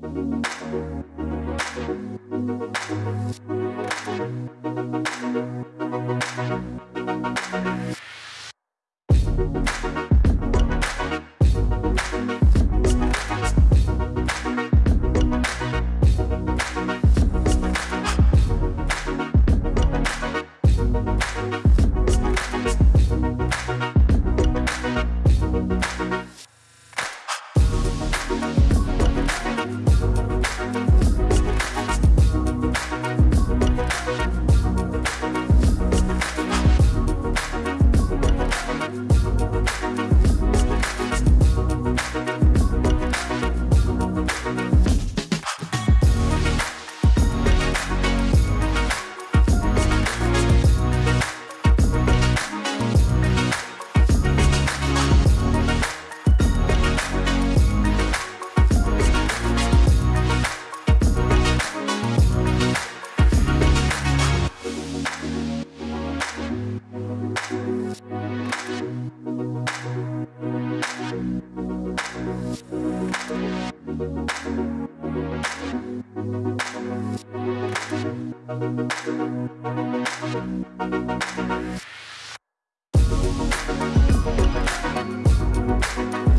Thank We'll be right back.